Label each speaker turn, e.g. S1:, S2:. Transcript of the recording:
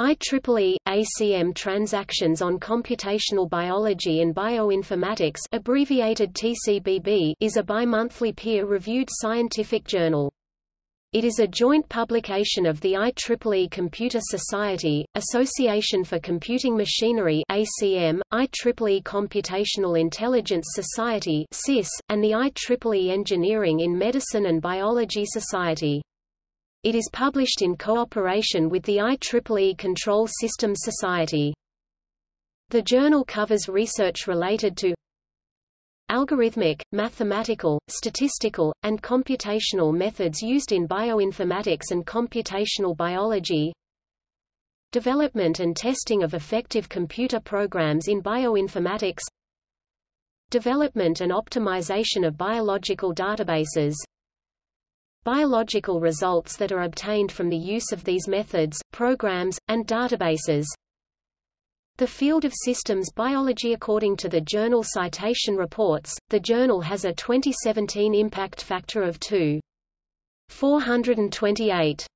S1: IEEE ACM Transactions on Computational Biology and Bioinformatics abbreviated TCBB is a bi-monthly peer-reviewed scientific journal. It is a joint publication of the IEEE Computer Society, Association for Computing Machinery ACM, IEEE Computational Intelligence Society CIS, and the IEEE Engineering in Medicine and Biology Society. It is published in cooperation with the IEEE Control Systems Society. The journal covers research related to algorithmic, mathematical, statistical, and computational methods used in bioinformatics and computational biology development and testing of effective computer programs in bioinformatics development and optimization of biological databases biological results that are obtained from the use of these methods, programs, and databases. The field of systems biology According to the journal Citation Reports, the journal has a 2017 impact factor of 2.428.